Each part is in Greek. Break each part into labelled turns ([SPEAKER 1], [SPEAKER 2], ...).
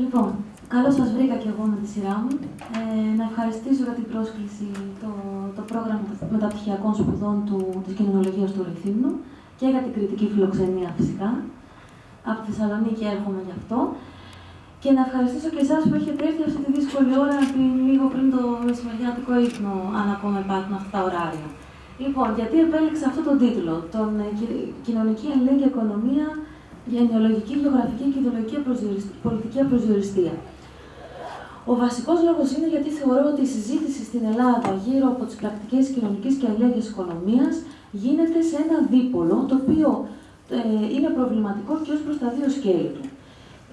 [SPEAKER 1] Λοιπόν, καλώς σας βρήκα και εγώ με τη σειρά μου. Ε, να ευχαριστήσω για την πρόσκληση το, το πρόγραμμα μεταπτυχιακών σπουδών του, της κοινωνολογίας του Ρηθύμνου και για την κριτική φιλοξενία φυσικά. Από τη Θεσσαλονίκη έρχομαι γι' αυτό. Και να ευχαριστήσω και εσάς που έχετε έρθει αυτή τη δύσκολη ώρα λίγο πριν το μεσημεριάτικο ύπνο, αν ακόμα υπάρχουν αυτά τα ωράρια. Λοιπόν, γιατί επέλεξα αυτό τον τίτλο, τον ε, Κοινωνική Αλληλέγγυα Οικονομία, Γενεολογική, Βιογραφική και Ιδεολογική Πολιτική Απροσδιοριστία. Ο βασικός λόγος είναι γιατί θεωρώ ότι η συζήτηση στην Ελλάδα γύρω από τις πρακτικές κοινωνικής και αλληλέγγυας οικονομίας γίνεται σε ένα δίπολο το οποίο ε, είναι προβληματικό και ως προς τα δύο σκέλη του.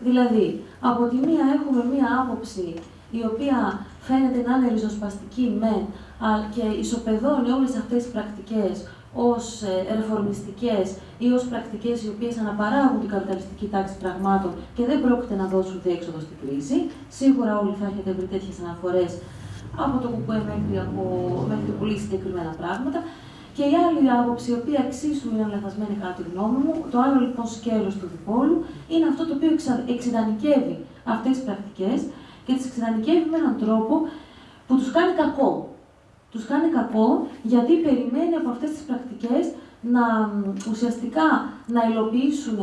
[SPEAKER 1] Δηλαδή, από τη μία έχουμε μία άποψη η οποία φαίνεται να είναι ριζοσπαστική με και ισοπεδώνει όλες αυτές τις πρακτικές ως ε, ρεφορμιστικές ή ως πρακτικές οι οποίες αναπαράγουν την καπιταλιστική τάξη πραγμάτων και δεν πρόκειται να δώσουν διέξοδο στην κρίση. Σίγουρα όλοι θα έχετε βρει τέτοιες αναφορές από το κουκουέ μέχρι, από, μέχρι πολύ συγκεκριμένα πράγματα. Και η άλλη άποψη, η οποία εξίσου είναι λαθασμένη κατά τη γνώμη μου, το άλλο λοιπόν σκέλος του διπόλου, είναι αυτό το οποίο εξειδανικεύει αυτές τις πρακτικές και τις εξειδανικεύει με έναν τρόπο που τους κάνει κακό. Τους κάνει κακό γιατί περιμένει από αυτές τις πρακτικές να ουσιαστικά να υλοποιήσουν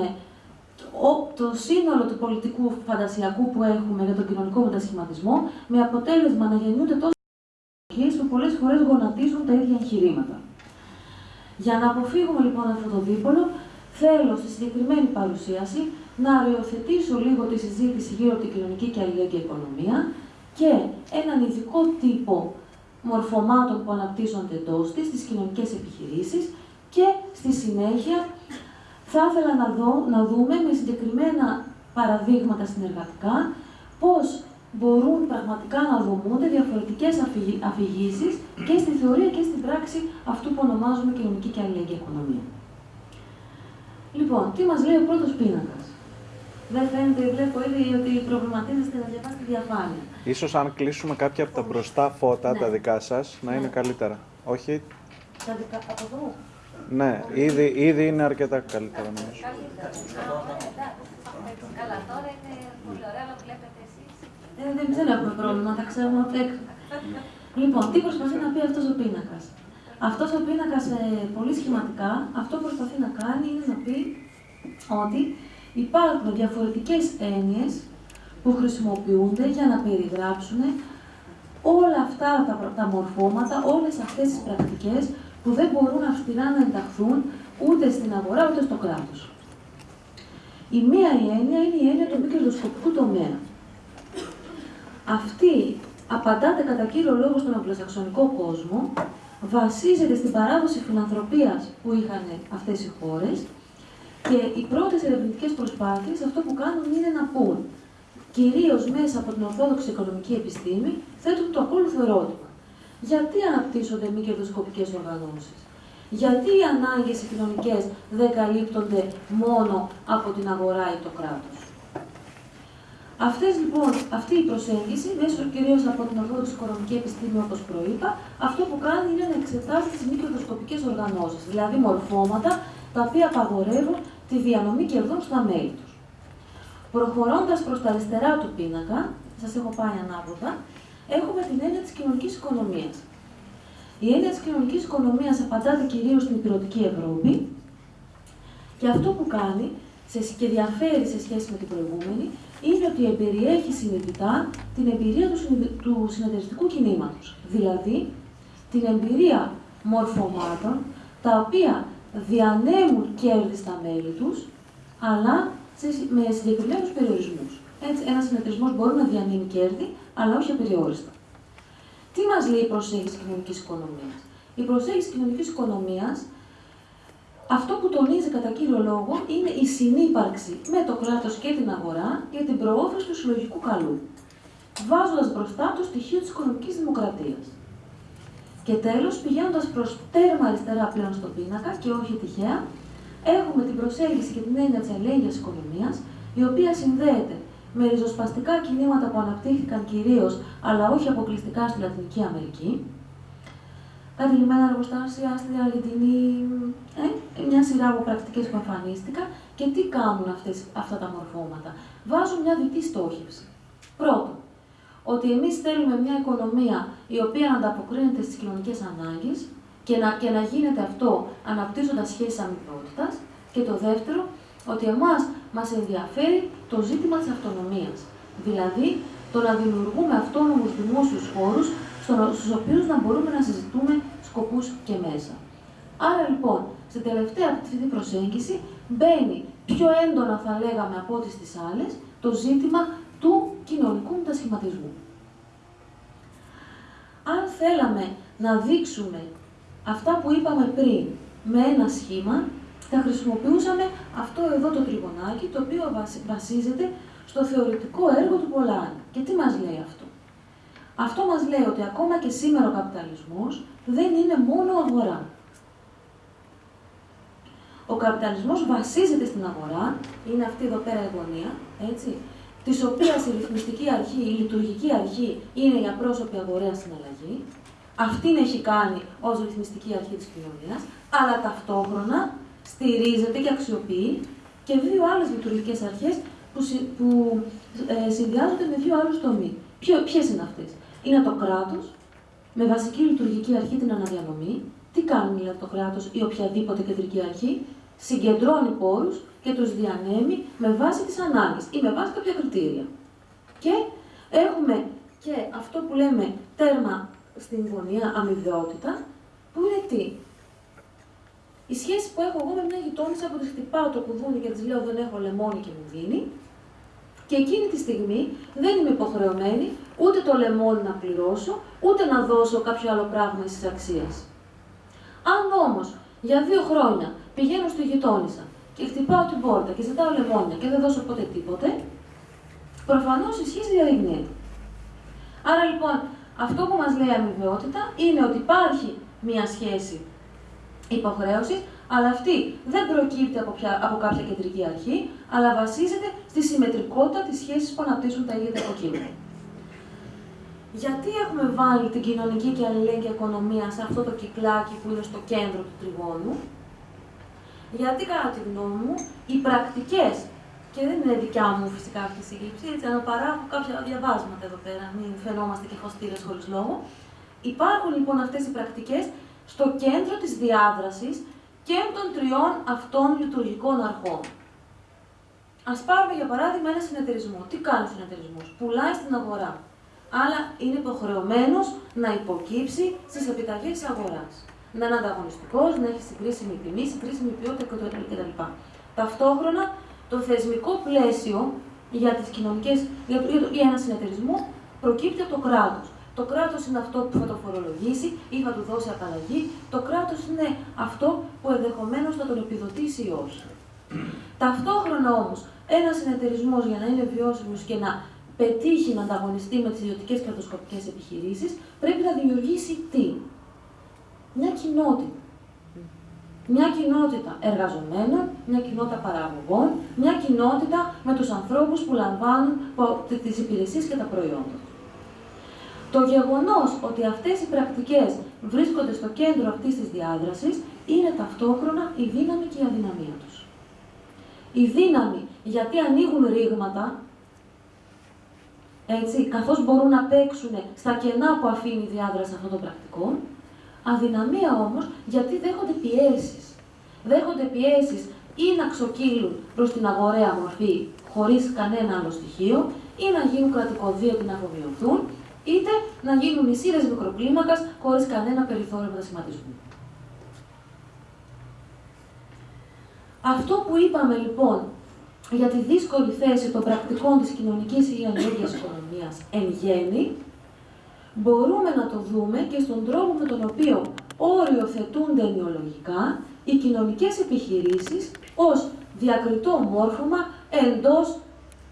[SPEAKER 1] το σύνολο του πολιτικού φαντασιακού που έχουμε για τον κοινωνικό μετασχηματισμό, με αποτέλεσμα να γεννιούνται τόσο που πολλές φορές γονατίζουν τα ίδια εγχειρήματα. Για να αποφύγουμε λοιπόν αυτό το δίπολο, θέλω στη συγκεκριμένη παρουσίαση να αριοθετήσω λίγο τη συζήτηση γύρω από την κοινωνική και αλληλέγγυα οικονομία και έναν ειδικό τύπο μορφωμάτων που αναπτύσσονται εντός της, στις κοινωνικές επιχειρήσεις και στη συνέχεια θα ήθελα να, δω, να δούμε με συγκεκριμένα παραδείγματα συνεργατικά πώς μπορούν πραγματικά να δομούνται διαφορετικές αφηγήσεις και στη θεωρία και στην πράξη αυτού που ονομάζουμε κοινωνική και αλληλεγγύη οικονομία. Λοιπόν, τι μας λέει ο πρώτος πίνακας; Δεν φαίνεται, βλέπω ήδη ότι προβληματίζεστε να διαβάσετε διαφάνεια.
[SPEAKER 2] Ίσως αν κλείσουμε κάποια από τα μπροστά φώτα, τα ναι. δικά σας, να είναι ναι. καλύτερα. Όχι.
[SPEAKER 1] Τα δικά, από εδώ.
[SPEAKER 2] Ναι, ήδη, ήδη είναι αρκετά καλύτερα νομίζω.
[SPEAKER 1] Καλά, τώρα είναι πολύ ωραία, αλλά βλέπετε εσείς. Δεν, δεν, δεν έχουμε πρόβλημα, τα ξέρουμε απ' έξω. Λοιπόν, τι προσπαθεί να πει αυτός ο πίνακας; Αυτός ο πίνακας, ε, πολύ σχηματικά, αυτό που προσπαθεί να κάνει είναι να πει ότι υπάρχουν διαφορετικές έννοιες που χρησιμοποιούνται για να περιγράψουν όλα αυτά τα, τα μορφώματα, όλες αυτές τις πρακτικές που δεν μπορούν αυστηρά να ενταχθούν ούτε στην αγορά ούτε στο κράτος. Η μία η έννοια είναι η έννοια του μη κερδοσκοπικού τομέα. Αυτή απαντάται κατά κύριο λόγο στον αγγλοσαξονικό κόσμο, βασίζεται στην παράδοση φιλανθρωπίας που είχαν αυτές οι χώρες και οι πρώτες ερευνητικές προσπάθειες αυτό που κάνουν είναι να πούν, κυρίως μέσα από την ορθόδοξη οικονομική επιστήμη, θέτουν το ακόλουθο ερώτημα. Γιατί αναπτύσσονται μη κερδοσκοπικές οργανώσεις, Γιατί οι ανάγκες οι κοινωνικέ δεν καλύπτονται μόνο από την αγορά ή το κράτος; Αυτές, λοιπόν, αυτή η προσέγγιση, μέσω κυρίως από την ορθόδοξη οικονομική επιστήμη, όπως προείπα, αυτό που κάνει είναι να εξετάσει τις μη κερδοσκοπικές οργανώσεις, δηλαδή μορφώματα τα οποία απαγορεύουν τη διανομή κερδών στα μέλη τους. Προχωρώντας προς τα αριστερά του πίνακα, σας έχω πάει ανάποδα, έχουμε την έννοια της κοινωνικής οικονομίας. Η έννοια της κοινωνικής οικονομίας απαντάται κυρίως στην υπηρετική Ευρώπη και αυτό που κάνει και διαφέρει σε σχέση με την προηγούμενη είναι ότι περιέχει συνειδητά την εμπειρία του συνεταιριστικού κινήματος. Δηλαδή, την εμπειρία μορφωμάτων τα οποία διανέμουν κέρδη στα μέλη τους, αλλά με συγκεκριμένους περιορισμούς. Έτσι, ένας συνεταιρισμός μπορεί να διανύμει κέρδη, αλλά όχι απεριόριστα. Τι μας λέει η προσέγγιση κοινωνικής οικονομίας; Η προσέγγιση κοινωνικής οικονομίας, αυτό που τονίζει κατά κύριο λόγο είναι η συνύπαρξη με το κράτος και την αγορά για την προώθηση του συλλογικού καλού, βάζοντας μπροστά το στοιχείο της οικονομικής δημοκρατίας. Και τέλος, πηγαίνοντας προς τέρμα αριστερά πλέον στον πίνακα και όχι τυχαία, έχουμε την προσέγγιση και την έννοια της αλληλέγγυας οικονομίας, η οποία συνδέεται με ριζοσπαστικά κινήματα που αναπτύχθηκαν κυρίως, αλλά όχι αποκλειστικά στη Λατινική Αμερική. Κατηλημένα εργοστάσια στη Αργεντινή, ε, μια σειρά από πρακτικές που εμφανίστηκαν Και τι κάνουν αυτές, αυτά τα μορφώματα. Βάζουν μια διτή στόχευση. Πρώτον, ότι εμείς θέλουμε μια οικονομία η οποία να ανταποκρίνεται στις κοινωνικές ανάγκες και να, και να γίνεται αυτό αναπτύσσοντας σχέσεις αμοιβαιότητας. Και το δεύτερο, ότι εμάς μας ενδιαφέρει το ζήτημα της αυτονομίας. Δηλαδή, το να δημιουργούμε αυτόνομους δημόσιους χώρους στους οποίους να μπορούμε να συζητούμε σκοπούς και μέσα. Άρα λοιπόν, στην τελευταία αυτή προσέγγιση μπαίνει πιο έντονα θα λέγαμε από ό,τι στις άλλες το ζήτημα του κοινωνικού μετασχηματισμού. Αν θέλαμε να δείξουμε αυτά που είπαμε πριν με ένα σχήμα, θα χρησιμοποιούσαμε αυτό εδώ το τριγωνάκι, το οποίο βασίζεται στο θεωρητικό έργο του Πολάνη. Και τι μας λέει αυτό; Αυτό μας λέει ότι ακόμα και σήμερα ο καπιταλισμός δεν είναι μόνο αγορά. Ο καπιταλισμός βασίζεται στην αγορά, είναι αυτή εδώ πέρα η γωνία, έτσι, της οποίας η ρυθμιστική αρχή, η λειτουργική αρχή είναι η απρόσωπη αγοραία συναλλαγή. Αυτήν έχει κάνει ως ρυθμιστική αρχή της κοινωνίας, αλλά ταυτόχρονα στηρίζεται και αξιοποιεί και δύο άλλες λειτουργικές αρχές που, που ε, συνδυάζονται με δύο άλλους τομείς. Ποιες είναι αυτές, Είναι το κράτος, με βασική λειτουργική αρχή την αναδιανομή. Τι κάνει δηλαδή το κράτος ή οποιαδήποτε κεντρική αρχή, συγκεντρώνει πόρους και τους διανέμει με βάση τις ανάγκες ή με βάση κάποια κριτήρια. Και έχουμε και αυτό που λέμε τέρμα στην γωνία αμοιβαιότητα, που είναι τι, η σχέση που έχω εγώ με μια γειτόνισσα που τη χτυπάω το κουδούνι και της λέω δεν έχω λεμόνι και μου δίνει. Και εκείνη τη στιγμή δεν είμαι υποχρεωμένη ούτε το λεμόνι να πληρώσω, ούτε να δώσω κάποιο άλλο πράγμα τη αξίας. Αν όμως για δύο χρόνια πηγαίνω στη γειτόνισσα και χτυπάω την πόρτα και ζητάω λεμόνια και δεν δώσω ποτέ τίποτε, προφανώς η σχέση διαρριγνύεται. Άρα λοιπόν, αυτό που μας λέει η αμοιβαιότητα είναι ότι υπάρχει μία σχέση υποχρέωσης, αλλά αυτή δεν προκύπτει από, πια, από κάποια κεντρική αρχή, αλλά βασίζεται στη συμμετρικότητα της σχέσης που αναπτύσσουν τα ίδια τα υποκείμενα. Γιατί έχουμε βάλει την κοινωνική και αλληλέγγυα οικονομία σε αυτό το κυκλάκι που είναι στο κέντρο του τριγώνου, γιατί κατά τη γνώμη μου οι πρακτικές, και δεν είναι δικιά μου φυσικά αυτή η σύλληψη, έτσι, αλλά παράγω κάποια διαβάσματα εδώ πέρα, μην φαινόμαστε και φωστήρε χωρίς λόγο. Υπάρχουν λοιπόν αυτές οι πρακτικές στο κέντρο της διάδρασης και των τριών αυτών λειτουργικών αρχών. Α πάρουμε για παράδειγμα ένα συνεταιρισμό. Τι κάνει ο συνεταιρισμός, πουλάει στην αγορά. Αλλά είναι υποχρεωμένος να υποκύψει στις επιταγές της αγοράς. Να είναι ανταγωνιστικός, να έχει συγκρίσιμη τιμή, συγκρίσιμη ποιότητα κτλ. Ταυτόχρονα, το θεσμικό πλαίσιο για, τις κοινωνικές, για, για ένα συνεταιρισμό προκύπτει από το κράτος. Το κράτος είναι αυτό που θα το φορολογήσει ή θα του δώσει απαλλαγή. Το κράτος είναι αυτό που ενδεχομένως θα τον επιδοτήσει ή όχι. Ταυτόχρονα όμως, ένας συνεταιρισμός για να είναι βιώσιμος και να πετύχει να ανταγωνιστεί με τις ιδιωτικές κρατοσκοπικές επιχειρήσεις, πρέπει να δημιουργήσει τι; Μια κοινότητα. Μια κοινότητα εργαζομένων, μια κοινότητα παραγωγών, μια κοινότητα με τους ανθρώπους που λαμβάνουν τις υπηρεσίες και τα προϊόντα. Το γεγονός ότι αυτές οι πρακτικές βρίσκονται στο κέντρο αυτής της διάδρασης είναι ταυτόχρονα η δύναμη και η αδυναμία τους. Η δύναμη γιατί ανοίγουν ρήγματα, έτσι, καθώς μπορούν να παίξουν στα κενά που αφήνει η διάδραση αυτών των πρακτικών, αδυναμία όμως γιατί δέχονται πιέσεις. Δέχονται πιέσεις ή να ξοκύλουν προς την αγοραία μορφή χωρίς κανένα άλλο στοιχείο, ή να γίνουν κρατικοδίωτοι να αφομοιωθούν, είτε να γίνουν νησίδες μικροκλίμακας χωρίς κανένα περιθώριο μετασχηματισμού. Αυτό που είπαμε λοιπόν για τη δύσκολη θέση των πρακτικών της κοινωνικής ή αλληλέγγυας οικονομίας εν γέννη, μπορούμε να το δούμε και στον τρόπο με τον οποίο οριοθετούνται ενοιολογικά οι κοινωνικές επιχειρήσεις ως διακριτό μόρφωμα εντός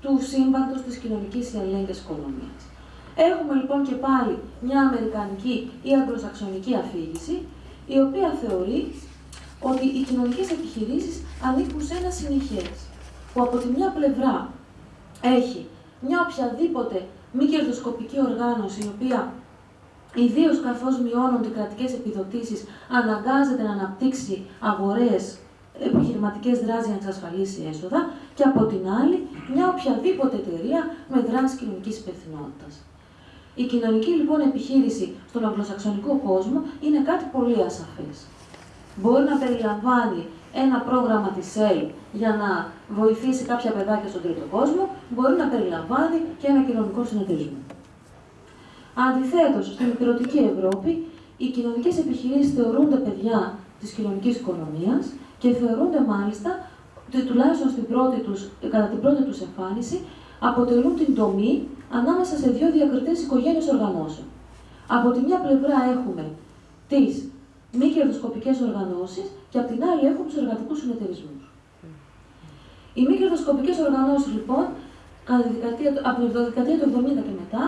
[SPEAKER 1] του σύμπαντος της κοινωνικής ή αλληλέγγυας οικονομίας. Έχουμε λοιπόν και πάλι μια αμερικανική ή αγγλοσαξονική αφήγηση, η οποία θεωρεί ότι οι κοινωνικές επιχειρήσεις ανήκουν σε ένα συνεχές, που από τη μια πλευρά έχει μια οποιαδήποτε μη κερδοσκοπική οργάνωση, η οποία ιδίως καθώς μειώνονται οι κρατικές επιδοτήσεις, αναγκάζεται να αναπτύξει αγορές επιχειρηματικές δράσεις για να εξασφαλίσει έσοδα και από την άλλη μια οποιαδήποτε εταιρεία με δράση κοινωνικής υπευθυνότητας. Η κοινωνική λοιπόν επιχείρηση στον αγγλοσαξονικό κόσμο είναι κάτι πολύ ασαφές. Μπορεί να περιλαμβάνει ένα πρόγραμμα της ΕΛ για να βοηθήσει κάποια παιδάκια στον τρίτο κόσμο, μπορεί να περιλαμβάνει και ένα κοινωνικό συνεταιρισμό. Αντιθέτως, στην υπηρετική Ευρώπη, οι κοινωνικές επιχειρήσεις θεωρούνται παιδιά της κοινωνικής οικονομίας και θεωρούνται μάλιστα ότι τουλάχιστον στην πρώτη τους, κατά την πρώτη τους εμφάνιση αποτελούν την τομή ανάμεσα σε δύο διακριτές οικογένειες οργανώσεων. Από τη μια πλευρά έχουμε τις μη κερδοσκοπικές οργανώσεις και από την άλλη έχουμε τους εργατικούς συνεταιρισμούς. Οι μη κερδοσκοπικές οργανώσεις, λοιπόν, κατά τη δεκαετία, από τη δεκαετία του 70 και μετά,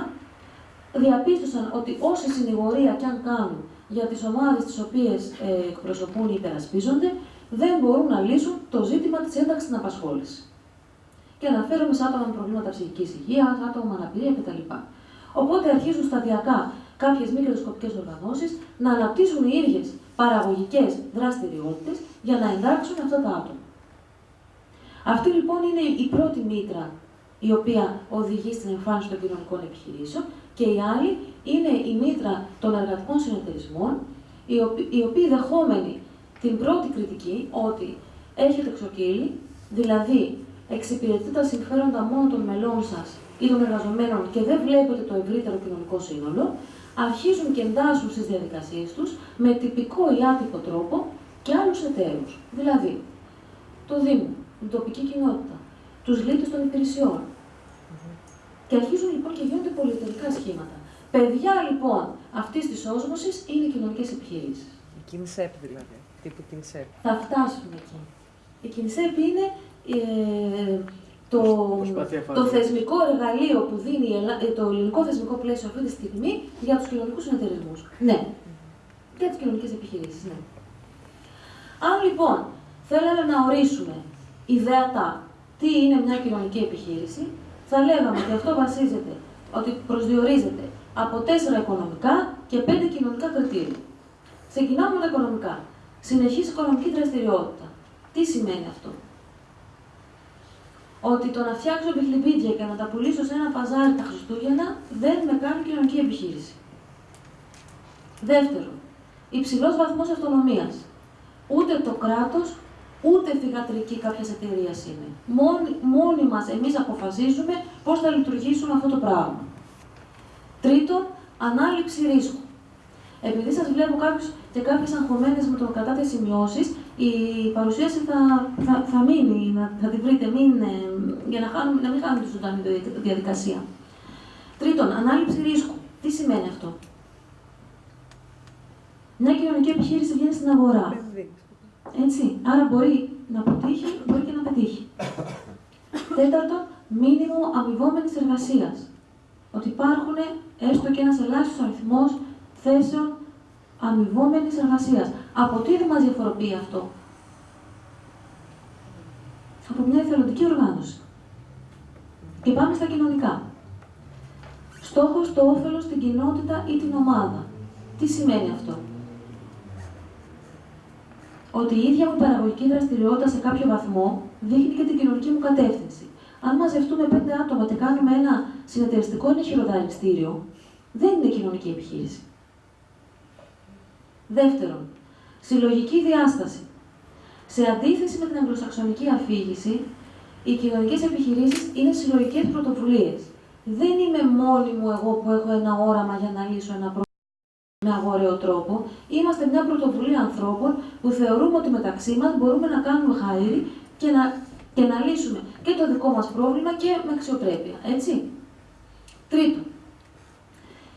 [SPEAKER 1] διαπίστωσαν ότι όση συνηγορία κι αν κάνουν για τις ομάδες τις οποίες ε, εκπροσωπούν ή υπερασπίζονται, δεν μπορούν να λύσουν το ζήτημα της ένταξης στην απασχόληση. Και αναφέρομαι σε άτομα με προβλήματα ψυχικής υγείας, άτομα με αναπηρία κτλ. Οπότε αρχίζουν σταδιακά κάποιες μη κερδοσκοπικέ οργανώσεις να αναπτύσσουν οι ίδιες παραγωγικές δραστηριότητες για να εντάξουν αυτά τα άτομα. Αυτή λοιπόν είναι η πρώτη μήτρα η οποία οδηγεί στην εμφάνιση των κοινωνικών επιχειρήσεων και η άλλη είναι η μήτρα των εργατικών συνεταιρισμών, οι οποίοι δεχόμενοι την πρώτη κριτική ότι έχετε εξοκύλει, δηλαδή εξυπηρετείτε τα συμφέροντα μόνο των μελών σας ή των εργαζομένων και δεν βλέπετε το ευρύτερο κοινωνικό σύνολο, αρχίζουν και εντάσσουν στις διαδικασίες τους με τυπικό ή άτυπο τρόπο και άλλους εταίρους. Δηλαδή, το Δήμο, την τοπική κοινότητα, τους λύτες των υπηρεσιών, και αρχίζουν λοιπόν και γίνονται πολυεταιρικά σχήματα. Παιδιά λοιπόν αυτής της όσμωσης είναι οι κοινωνικές επιχειρήσεις.
[SPEAKER 3] Η Κινσέπ δηλαδή. Τύπου Κινσέπ.
[SPEAKER 1] Θα φτάσουμε εκεί. Η Κινσέπ είναι ε, το, το θεσμικό εργαλείο που δίνει ε, το ελληνικό θεσμικό πλαίσιο αυτή τη στιγμή για τους κοινωνικούς συνεταιρισμούς. Ναι. Για τις κοινωνικές επιχειρήσεις, ναι. Αν λοιπόν θέλαμε να ορίσουμε ιδεατά τι είναι μια κοινωνική επιχείρηση, θα λέγαμε ότι αυτό βασίζεται, ότι προσδιορίζεται από τέσσερα οικονομικά και πέντε κοινωνικά κριτήρια. Ξεκινάμε με τα οικονομικά. Συνεχής οικονομική δραστηριότητα. Τι σημαίνει αυτό; Ότι το να φτιάξω πιχλιμπίτια και να τα πουλήσω σε ένα παζάρι τα Χριστούγεννα δεν με κάνει κοινωνική επιχείρηση. Δεύτερον, υψηλός βαθμός αυτονομίας. Ούτε το κράτος ούτε θηγατρική κάποια εταιρεία είναι. Μόνοι, μόνοι μας εμείς αποφασίζουμε πώς θα λειτουργήσουμε αυτό το πράγμα. Τρίτον, ανάληψη ρίσκου. Επειδή σας βλέπω κάποιους και κάποιες αγχωμένες με το κατά τις σημειώσεις, η παρουσίαση θα, θα, θα μείνει, θα τη βρείτε, μην, ε, για να, χάνουμε, να μην χάνουμε τη ζωντανή διαδικασία. Τρίτον, ανάληψη ρίσκου. Τι σημαίνει αυτό; Μια κοινωνική επιχείρηση βγαίνει στην αγορά. Έτσι. Άρα μπορεί να αποτύχει, μπορεί και να πετύχει. Τέταρτον, μήνυμο αμοιβόμενης εργασίας. Ότι υπάρχουν έστω και ένας ελάχιστος αριθμός θέσεων αμοιβόμενης εργασίας. Από τι δεν μας διαφοροποιεί αυτό, Από μια εθελοντική οργάνωση. Και πάμε στα κοινωνικά. Στόχος το όφελος στην κοινότητα ή την ομάδα. Τι σημαίνει αυτό; Ότι η ίδια μου παραγωγική δραστηριότητα σε κάποιο βαθμό δείχνει και την κοινωνική μου κατεύθυνση. Αν μαζευτούμε πέντε άτομα και κάνουμε ένα συνεταιριστικό ενεχειροδαριστήριο, δεν είναι κοινωνική επιχείρηση. Δεύτερον, συλλογική διάσταση. Σε αντίθεση με την αγγλοσαξονική αφήγηση, οι κοινωνικές επιχειρήσεις είναι συλλογικές πρωτοβουλίες. Δεν είμαι μόνη μου εγώ που έχω ένα όραμα για να λύσω ένα πρόβλημα με αγοραίο τρόπο. Είμαστε μια πρωτοβουλία ανθρώπων που θεωρούμε ότι μεταξύ μας μπορούμε να κάνουμε χαίρι και να, και να λύσουμε και το δικό μας πρόβλημα και με αξιοπρέπεια. Έτσι. Τρίτο.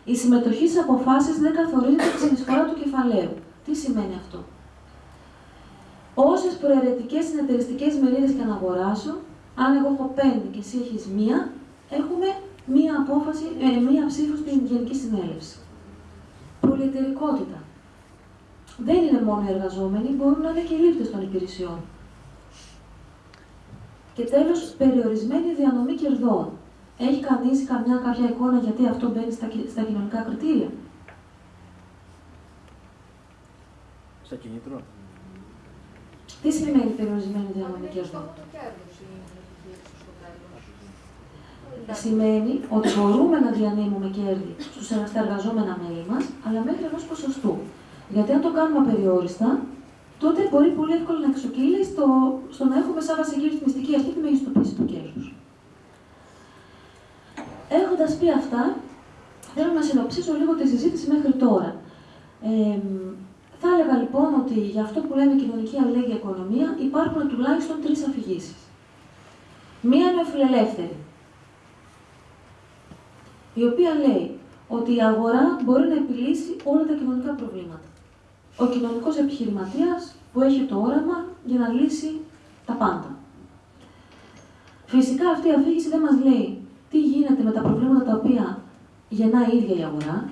[SPEAKER 1] Η συμμετοχή σε αποφάσεις δεν καθορίζεται τη συνεισφορά του κεφαλαίου. Τι σημαίνει αυτό; Όσες προαιρετικές συνεταιριστικές μερίδες και να αγοράσω, αν εγώ έχω πέντε και εσύ έχεις μία, έχουμε μία, απόφαση, ε, μία ψήφο στην Γενική Συνέλευση πολυεταιρικότητα. Δεν είναι μόνο οι εργαζόμενοι, μπορούν να είναι και οι λήπτες των υπηρεσιών. Και τέλος, περιορισμένη διανομή κερδών. Έχει κανείς καμιά κάποια εικόνα γιατί αυτό μπαίνει στα, στα κοινωνικά κριτήρια;
[SPEAKER 2] Στα κινήτρο.
[SPEAKER 1] Τι σημαίνει περιορισμένη διανομή κερδών. Σημαίνει ότι μπορούμε να διανύμουμε κέρδη στους, στα εργαζόμενα μέλη μας, αλλά μέχρι ενός ποσοστού. Γιατί αν το κάνουμε απεριόριστα, τότε μπορεί πολύ εύκολα να εξοκύλει στο, στο να έχουμε σαν βασική ρυθμιστική αρχή τη μεγιστοποίηση του κέρδους. Έχοντας πει αυτά, θέλω να συνοψίσω λίγο τη συζήτηση μέχρι τώρα. Ε, θα έλεγα λοιπόν ότι για αυτό που λέμε κοινωνική αλληλέγγυα οικονομία υπάρχουν τουλάχιστον τρεις αφηγήσεις. Μία είναι φιλελεύθερη, η οποία λέει ότι η αγορά μπορεί να επιλύσει όλα τα κοινωνικά προβλήματα ο κοινωνικός επιχειρηματίας που έχει το όραμα για να λύσει τα πάντα. Φυσικά αυτή η αφήγηση δεν μας λέει τι γίνεται με τα προβλήματα τα οποία γεννά η ίδια η αγορά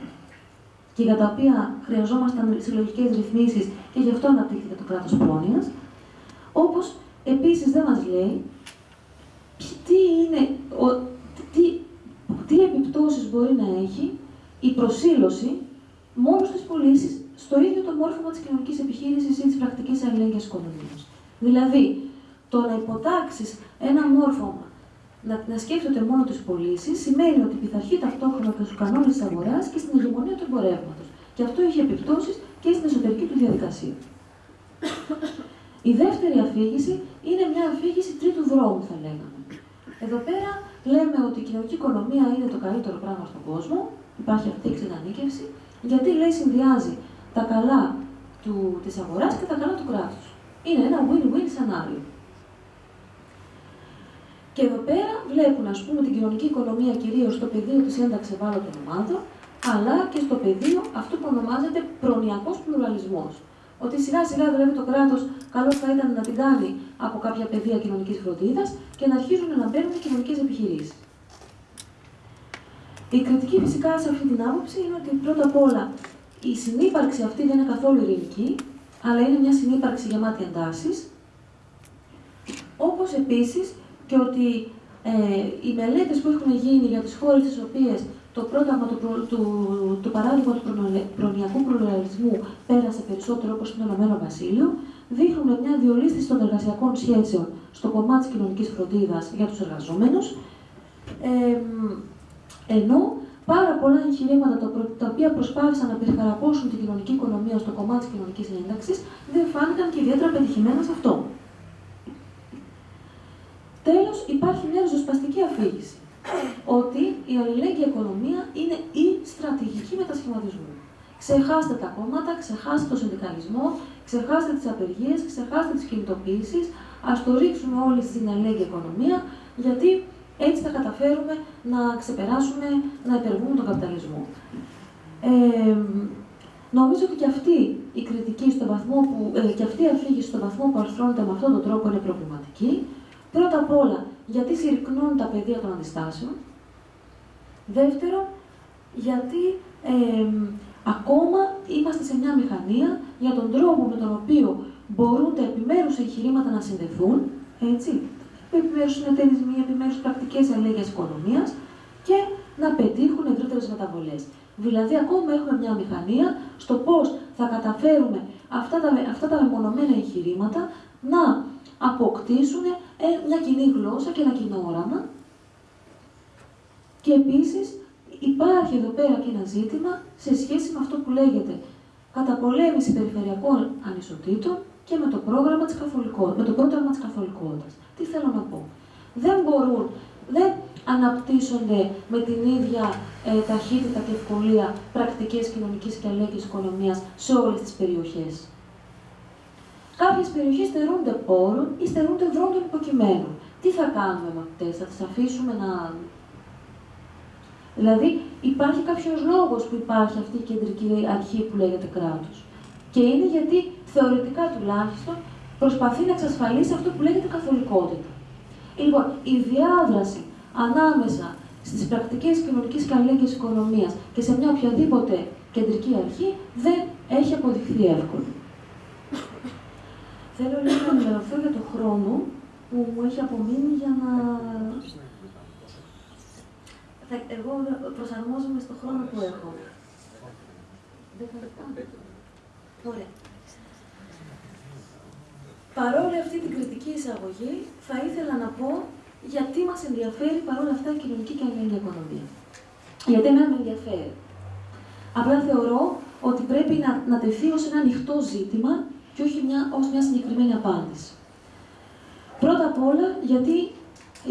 [SPEAKER 1] και για τα οποία χρειαζόμασταν συλλογικές ρυθμίσεις και γι' αυτό αναπτύχθηκε το κράτος πρόνοιας, όπως επίσης δεν μας λέει τι, είναι, ο, τι, τι επιπτώσεις μπορεί να έχει η προσήλωση μόνο στις πωλήσεις στο ίδιο το μόρφωμα της κοινωνικής επιχείρησης ή της πρακτικής αλληλέγγυας οικονομία. Δηλαδή, το να υποτάξεις ένα μόρφωμα να, να σκέφτεται μόνο τις πωλήσεις σημαίνει ότι πειθαρχεί ταυτόχρονα και στου κανόνε τη αγοράς και στην ηγεμονία του εμπορεύματος. Και αυτό έχει επιπτώσεις και στην εσωτερική του διαδικασία. Η δεύτερη αφήγηση είναι μια αφήγηση τρίτου δρόμου, θα λέγαμε. Εδώ πέρα λέμε ότι η κοινωνική οικονομία είναι το καλύτερο πράγμα στον κόσμο, υπάρχει αυτή η εξειδανίκευση, γιατί λέει συνδυάζει τα καλά του, της αγοράς και τα καλά του κράτους. Είναι ένα win-win σενάριο. Και εδώ πέρα βλέπουν, ας πούμε, την κοινωνική οικονομία κυρίως στο πεδίο της ένταξης ευάλωτων ομάδων, αλλά και στο πεδίο αυτό που ονομάζεται προνοιακός πλουραλισμός. Ότι σιγά σιγά δηλαδή το κράτος καλό θα ήταν να την κάνει από κάποια πεδία κοινωνικής φροντίδας και να αρχίζουν να μπαίνουν κοινωνικές επιχειρήσεις. Η κριτική φυσικά σε αυτή την άποψη είναι ότι πρώτα απ' όλα η συνύπαρξη αυτή δεν είναι καθόλου ειρηνική, αλλά είναι μια συνύπαρξη γεμάτη εντάσεις. Όπως επίσης και ότι ε, οι μελέτες που έχουν γίνει για τις χώρες τις οποίες το πρόγραμμα του, του, του παράδειγμα του προνοιακού πλουραλισμού πέρασε περισσότερο όπως είναι το Ηνωμένο Βασίλειο, δείχνουν μια διολίσθηση των εργασιακών σχέσεων στο κομμάτι της κοινωνικής φροντίδας για τους εργαζόμενους, ε, ενώ πάρα πολλά εγχειρήματα τα οποία προσπάθησαν να περιχαρακώσουν την κοινωνική οικονομία στο κομμάτι της κοινωνικής ένταξης δεν φάνηκαν και ιδιαίτερα πετυχημένα σε αυτό. Τέλος, υπάρχει μια ριζοσπαστική αφήγηση. Ότι η αλληλέγγυα οικονομία είναι η στρατηγική μετασχηματισμού. Ξεχάστε τα κόμματα, ξεχάστε το συνδικαλισμό, ξεχάστε τις απεργίες, ξεχάστε τις κινητοποιήσεις. Α το ρίξουμε όλοι στην αλληλέγγυα οικονομία, γιατί έτσι θα καταφέρουμε να ξεπεράσουμε, να υπερβούμε τον καπιταλισμό. Ε, νομίζω ότι και αυτή η κριτική στο βαθμό που, ε, και αυτή η αφήγηση στον βαθμό που αρθρώνεται με αυτόν τον τρόπο είναι προβληματική. Πρώτα απ' όλα, γιατί συρρυκνώνουν τα πεδία των αντιστάσεων; Δεύτερον, γιατί ε, ακόμα είμαστε σε μια μηχανία για τον τρόπο με τον οποίο μπορούν τα επιμέρους εγχειρήματα να συνδεθούν, έτσι, επιμέρους συνεταιρισμοί, επιμέρους πρακτικές αλληλέγγυα οικονομίας και να πετύχουν ευρύτερες μεταβολές. Δηλαδή, ακόμα έχουμε μια μηχανία στο πώς θα καταφέρουμε αυτά τα, αυτά τα μεμονωμένα εγχειρήματα να αποκτήσουν ε, μια κοινή γλώσσα και ένα κοινό όραμα. Και επίσης υπάρχει εδώ πέρα και ένα ζήτημα σε σχέση με αυτό που λέγεται καταπολέμηση περιφερειακών ανισοτήτων και με το πρόγραμμα της με το πρόγραμμα της καθολικότητας. Τι θέλω να πω. Δεν μπορούν, δεν αναπτύσσονται με την ίδια ε, ταχύτητα και ευκολία πρακτικές κοινωνικής και αλληλέγγυης οικονομίας σε όλες τις περιοχές. Κάποιες περιοχές στερούνται πόρων ή στερούνται δρόμων υποκειμένων. Τι θα κάνουμε με αυτές, θα τις αφήσουμε να... Δηλαδή, υπάρχει κάποιος λόγος που υπάρχει αυτή η κεντρική αρχή που λέγεται κράτος. Και είναι γιατί, θεωρητικά τουλάχιστον, προσπαθεί να εξασφαλίσει αυτό που λέγεται καθολικότητα. Λοιπόν, η διάδραση ανάμεσα στις πρακτικές κοινωνικής και αλληλέγγυης οικονομίας και σε μια οποιαδήποτε κεντρική αρχή δεν έχει αποδειχθεί εύκολο. Θέλω λίγο να ενημερωθώ για το χρόνο που μου έχει απομείνει για να... Εγώ προσαρμόζομαι στο χρόνο που έχω. Ωραία. Παρόλη αυτή την κριτική εισαγωγή, θα ήθελα να πω γιατί μας ενδιαφέρει παρόλα αυτά η κοινωνική και αλληλεγγύη οικονομία. Γιατί εμένα με ενδιαφέρει. Απλά θεωρώ ότι πρέπει να, να τεθεί ως ένα ανοιχτό ζήτημα και όχι μια, ως μια συγκεκριμένη απάντηση. Πρώτα απ' όλα, γιατί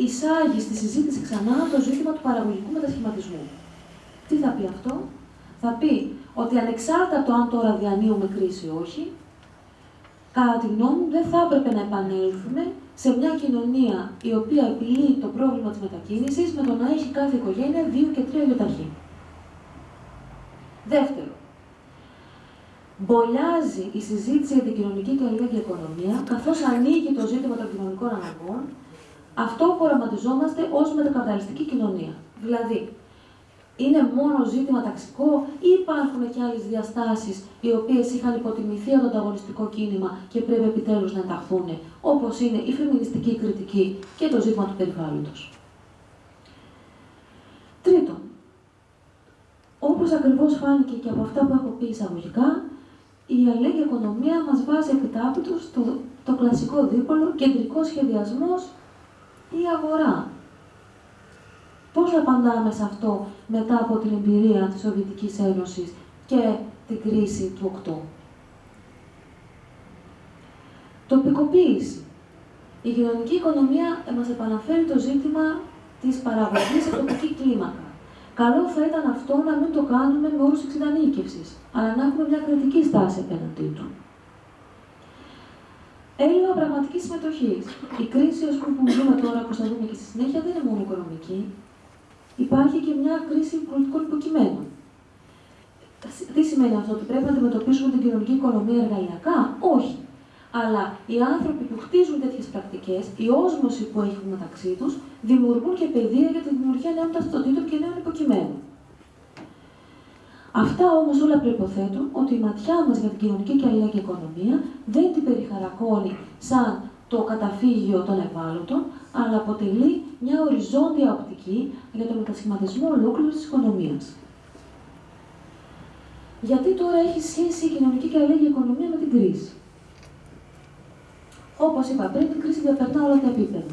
[SPEAKER 1] εισάγει στη συζήτηση ξανά το ζήτημα του παραγωγικού μετασχηματισμού. Τι θα πει αυτό; Θα πει ότι ανεξάρτητα από το αν τώρα διανύουμε κρίση ή όχι, κατά τη γνώμη μου δεν θα έπρεπε να επανέλθουμε σε μια κοινωνία η οποία επιλύει το πρόβλημα της μετακίνησης με το να έχει κάθε οικογένεια δύο και τρία γιοταχή. Δεύτερο, μπολιάζει η συζήτηση για την κοινωνική και αλληλέγγυα οικονομία, καθώς ανοίγει το ζήτημα των κοινωνικών αναγκών, αυτό που οραματιζόμαστε ως μετακαπιταλιστική κοινωνία. Δηλαδή, είναι μόνο ζήτημα ταξικό ή υπάρχουν και άλλες διαστάσεις οι οποίες είχαν υποτιμηθεί από το ανταγωνιστικό κίνημα και πρέπει επιτέλους να ενταχθούν, όπως είναι η φεμινιστική κριτική και το ζήτημα του περιβάλλοντος. Τρίτον, όπως ακριβώς φάνηκε και από αυτά που έχω πει εισαγωγικά, η αλληλέγγυα οικονομία μας βάζει επιτάπητος το, το κλασικό δίπολο κεντρικό σχεδιασμός ή αγορά. Πώς απαντάμε σε αυτό μετά από την εμπειρία της Σοβιετικής Ένωσης και την κρίση του 8. Τοπικοποίηση. Η κοινωνική οικονομία μας επαναφέρει το ζήτημα της παραγωγής σε τοπική κλίμακα. Καλό θα ήταν αυτό να μην το κάνουμε με όρους εξειδανίκευσης, αλλά να έχουμε μια κριτική στάση απέναντί του. Έλλειμμα πραγματικής συμμετοχής. Η κρίση ας πούμε, που ζούμε τώρα, όπως θα δούμε και στη συνέχεια, δεν είναι μόνο οικονομική. Υπάρχει και μια κρίση πολιτικών υποκειμένων. Τι σημαίνει αυτό, ότι πρέπει να αντιμετωπίσουμε την κοινωνική οικονομία εργαλειακά, όχι. Αλλά οι άνθρωποι που χτίζουν τέτοιες πρακτικές, η όσμωση που έχουν μεταξύ τους, δημιουργούν και παιδεία για τη δημιουργία νέων ταυτοτήτων και νέων υποκειμένων. Αυτά όμως όλα προποθέτουν ότι η ματιά μας για την κοινωνική και αλληλέγγυα οικονομία δεν την περιχαρακώνει σαν το καταφύγιο των ευάλωτων, αλλά αποτελεί μια οριζόντια οπτική για τον μετασχηματισμό ολόκληρη της οικονομίας. Γιατί τώρα έχει σχέση η κοινωνική και αλληλέγγυα οικονομία με την κρίση; Όπως είπα πριν, η κρίση διαπερνά όλα τα επίπεδα.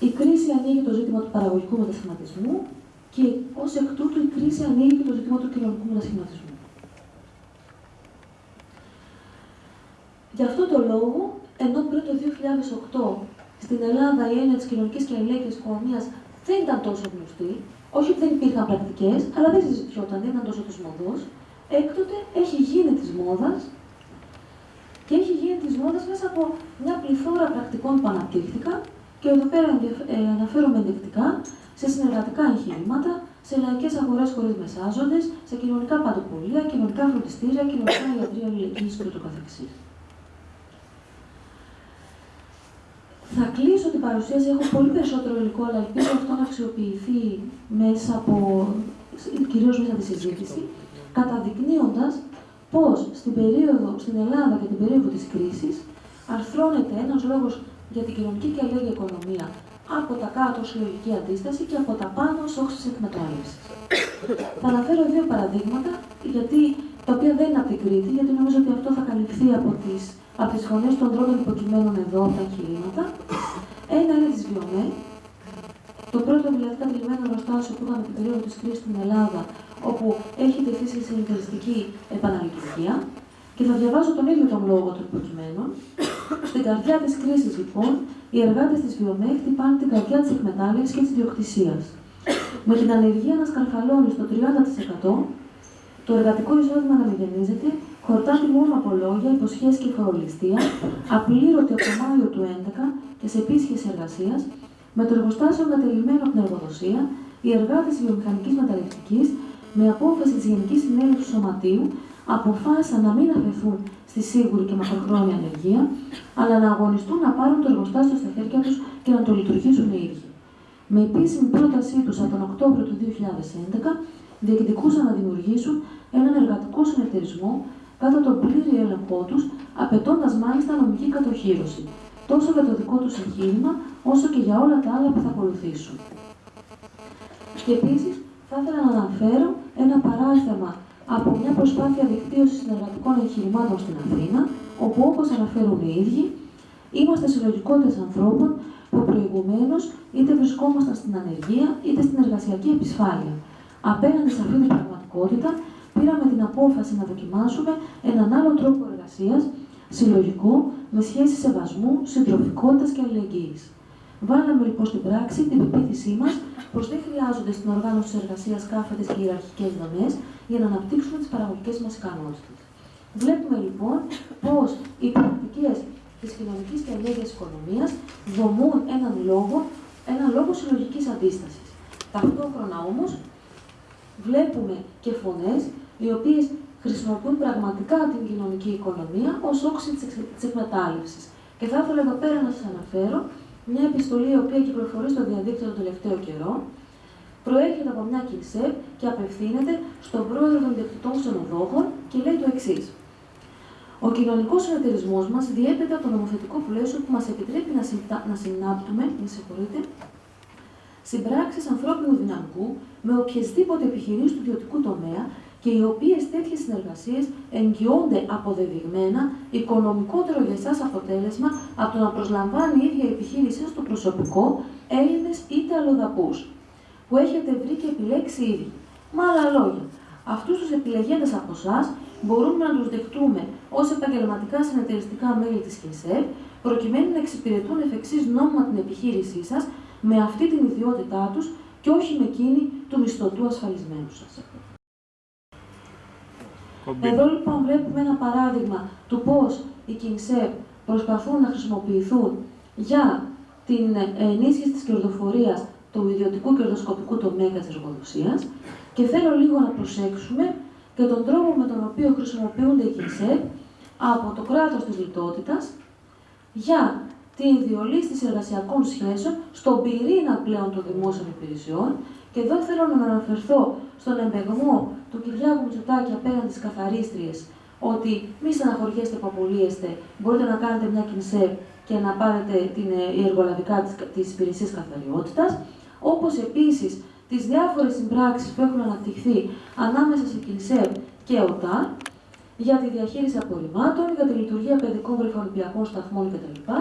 [SPEAKER 1] Η κρίση ανοίγει το ζήτημα του παραγωγικού μετασχηματισμού και ως εκ τούτου η κρίση ανοίγει το ζήτημα του κοινωνικού μετασχηματισμού. Γι' αυτό το λόγο, ενώ πριν το 2008 στην Ελλάδα η έννοια της κοινωνικής και αλληλέγγυα οικονομίας δεν ήταν τόσο γνωστή, όχι ότι δεν υπήρχαν πρακτικές, αλλά δεν συζητιόταν, δεν ήταν τόσο τη μοδό, έκτοτε έχει γίνει της μόδας και έχει γίνει της μόδας μέσα από μια πληθώρα πρακτικών που αναπτύχθηκαν και εδώ πέρα ε, αναφέρομαι ενδεικτικά σε συνεργατικά εγχειρήματα, σε λαϊκές αγορές χωρίς μεσάζοντες, σε κοινωνικά παντοπολία, κοινωνικά φροντιστήρια, κοινωνικά ιατρία αλληλεγγύη κ.ο.κ. Θα κλείσω την παρουσίαση, έχω πολύ περισσότερο υλικό, αλλά ελπίζω αυτό να αξιοποιηθεί μέσα από, κυρίως μέσα από τη συζήτηση, καταδεικνύοντας πώς στην, περίοδο, στην Ελλάδα και την περίοδο της κρίσης αρθρώνεται ένας λόγος για την κοινωνική και αλληλέγγυα οικονομία από τα κάτω συλλογική αντίσταση και από τα πάνω ως όξεις εκμετάλλευσης. θα αναφέρω δύο παραδείγματα, γιατί, τα οποία δεν είναι από την Κρήτη, γιατί νομίζω ότι αυτό θα καλυφθεί από τις, από τις φωνές των τρόπων υποκειμένων εδώ, τα εγχειρήματα. Ένα είναι της Βιομέ, το πρώτο δηλαδή κατηλημένο εργοστάσιο που είχαμε την περίοδο της κρίσης στην Ελλάδα, όπου έχει τεθεί σε συνεταιριστική επαναλειτουργία. Και θα διαβάζω τον ίδιο τον λόγο των υποκειμένων. Στην καρδιά της κρίσης, λοιπόν, οι εργάτες της Βιομέ χτυπάνε την καρδιά της εκμετάλλευσης και της διοκτησία. Με την ανεργία να σκαρφαλώνει στο 30%, το εργατικό εισόδημα να μηδενίζεται, χορτάται μόνο από λόγια, υποσχέσεις και φορολιστία, απλήρωτη από το Μάιο του 2011 και σε επίσχεση εργασίας, με το εργοστάσιο ανατελειμένο από την εργοδοσία, οι εργάτες της βιομηχανικής μεταλλευτικής, με απόφαση της Γενικής Συνέλευσης του Σωματείου, αποφάσισαν να μην αφαιθούν στη σίγουρη και μακροχρόνια ανεργία, αλλά να αγωνιστούν να πάρουν το εργοστάσιο στα χέρια τους και να το λειτουργήσουν οι ίδιοι. Με επίσημη πρότασή τους από τον Οκτώβριο του 2011, διεκδικούσαν να δημιουργήσουν έναν εργατικό συνεταιρισμό κάτω τον πλήρη έλεγχό τους, απαιτώντας μάλιστα νομική κατοχήρωση, τόσο για το δικό τους εγχείρημα, όσο και για όλα τα άλλα που θα ακολουθήσουν. Και επίσης, θα ήθελα να αναφέρω ένα παράδειγμα από μια προσπάθεια δικτύωσης συνεργατικών εγχειρημάτων στην Αθήνα, όπου όπως αναφέρουν οι ίδιοι, είμαστε συλλογικότητες ανθρώπων που προηγουμένως είτε βρισκόμασταν στην ανεργία είτε στην εργασιακή επισφάλεια. Απέναντι σε αυτή την πραγματικότητα, πήραμε την απόφαση να δοκιμάσουμε έναν άλλο τρόπο εργασίας, συλλογικό, με σχέση σεβασμού, συντροφικότητας και αλληλεγγύης. Βάλαμε λοιπόν στην πράξη την πεποίθησή μας πως δεν χρειάζονται στην οργάνωση της εργασίας κάθετε και ιεραρχικές δομέ για να αναπτύξουμε τις παραγωγικές μας ικανότητε. Βλέπουμε λοιπόν πως οι πρακτικέ της κοινωνικής και ενέργειας οικονομίας δομούν έναν λόγο, έναν λόγο συλλογικής αντίστασης. Ταυτόχρονα όμως βλέπουμε και φωνές οι οποίες χρησιμοποιούν πραγματικά την κοινωνική οικονομία ως όξη της εκμετάλλευσης. Και θα ήθελα εδώ πέρα να σας αναφέρω μια επιστολή η οποία κυκλοφορεί στο διαδίκτυο τον τελευταίο καιρό, προέρχεται από μια ΚΙΝΣΕΠ και απευθύνεται στον πρόεδρο των ιδιοκτητών ξενοδόχων και λέει το εξής. Ο κοινωνικός συνεταιρισμός μας διέπεται από το νομοθετικό πλαίσιο που μας επιτρέπει να, συμπτα... να συνάπτουμε, με συγχωρείτε, συμπράξεις ανθρώπινου δυναμικού με οποιασδήποτε επιχειρήσεις του ιδιωτικού τομέα και οι οποίες τέτοιες συνεργασίες εγγυώνται αποδεδειγμένα οικονομικότερο για εσάς αποτέλεσμα από το να προσλαμβάνει η ίδια η επιχείρησή στο προσωπικό Έλληνες είτε αλλοδαπού, που έχετε βρει και επιλέξει ήδη. Με άλλα λόγια, αυτούς τους επιλεγέντες από εσάς μπορούμε να τους δεχτούμε ως επαγγελματικά συνεταιριστικά μέλη της ΚΕΣΕΠ, προκειμένου να εξυπηρετούν εφ' εξής νόμιμα την επιχείρησή σας με αυτή την ιδιότητά τους και όχι με εκείνη του μισθωτού ασφαλισμένου σα. Εδώ λοιπόν βλέπουμε ένα παράδειγμα του πώς οι ΚΙΝΣΕΠ προσπαθούν να χρησιμοποιηθούν για την ενίσχυση της κερδοφορίας του ιδιωτικού κερδοσκοπικού τομέα της εργοδοσίας και θέλω λίγο να προσέξουμε και τον τρόπο με τον οποίο χρησιμοποιούνται οι ΚΙΝΣΕΠ από το κράτος της λιτότητας για την διολίστηση εργασιακών σχέσεων στον πυρήνα πλέον των δημόσιων υπηρεσιών και εδώ θέλω να αναφερθώ στον εμπεγμό του Κυριάκου Μητσοτάκη απέναντι στις καθαρίστριες, ότι μη στεναχωριέστε που απολύεστε, μπορείτε να κάνετε μια κινσέπ και να πάρετε την, ε, εργολαβικά της υπηρεσίας καθαριότητας. Όπως επίσης τις διάφορες συμπράξεις που έχουν αναπτυχθεί ανάμεσα σε κινσέπ και ΟΤΑ για τη διαχείριση απορριμμάτων, για τη λειτουργία παιδικών βρεφονιπιακών σταθμών κτλ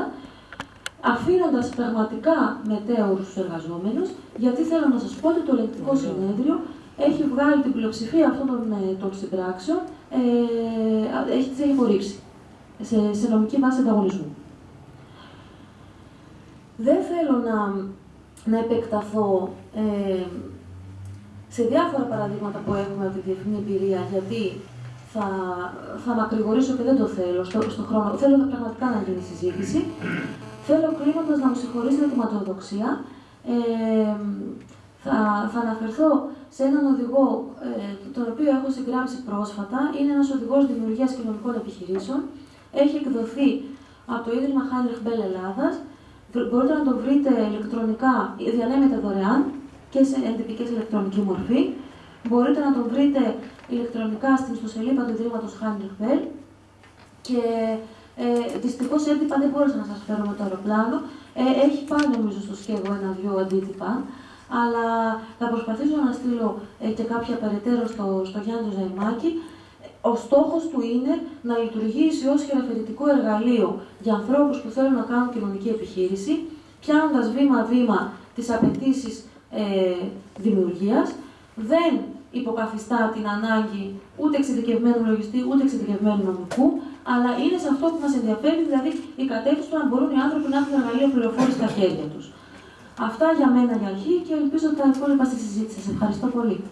[SPEAKER 1] αφήνοντας πραγματικά μετέωρους τους εργαζόμενους, γιατί θέλω να σας πω ότι το ελεγκτικό συνέδριο έχει βγάλει την πλειοψηφία αυτών των, ε, των συμπράξεων, ε, έχει τις έχει απορρίψει σε, σε νομική βάση ανταγωνισμού. Δεν θέλω να, να επεκταθώ ε, σε διάφορα παραδείγματα που έχουμε από τη διεθνή εμπειρία, γιατί θα, θα μακρηγορήσω και δεν το θέλω στο, στο χρόνο. Θέλω πραγματικά να γίνει συζήτηση. Θέλω κλείνοντας να μου συγχωρήσετε τη ματοδοξία. Ε, θα, θα αναφερθώ σε έναν οδηγό, ε, τον οποίο έχω συγγράψει πρόσφατα. Είναι ένας οδηγός δημιουργίας κοινωνικών επιχειρήσεων. Έχει εκδοθεί από το Ίδρυμα Heinrich Bell Ελλάδας. Μπορείτε να το βρείτε ηλεκτρονικά, διανέμεται δωρεάν και σε εντυπικές ηλεκτρονική μορφή. Μπορείτε να το βρείτε ηλεκτρονικά στην ιστοσελίδα του Ιδρύματος Heinrich Bell. Και ε, Δυστυχώς έντυπα δεν μπόρεσα να σας φέρω με το αεροπλάνο. Ε, έχει πάει νομίζω στο σκεύο ένα-δυο αντίτυπα. Αλλά θα προσπαθήσω να στείλω ε, και κάποια περαιτέρω στο, στο Γιάννη Ζαϊμάκη. Ο στόχος του είναι να λειτουργήσει ως χειραφετικό εργαλείο για ανθρώπους που θέλουν να κάνουν κοινωνική επιχείρηση, πιάνοντας βήμα-βήμα τις απαιτήσεις ε, δημιουργίας. Δεν υποκαθιστά την ανάγκη ούτε εξειδικευμένου λογιστή, ούτε εξειδικευμένου νομικού, αλλά είναι σε αυτό που μας ενδιαφέρει, δηλαδή η κατεύθυνση του να μπορούν οι άνθρωποι να έχουν εργαλεία πληροφόρησης στα χέρια τους. Αυτά για μένα για αρχή και ελπίζω τα υπόλοιπα στη συζήτηση. Σας ευχαριστώ πολύ.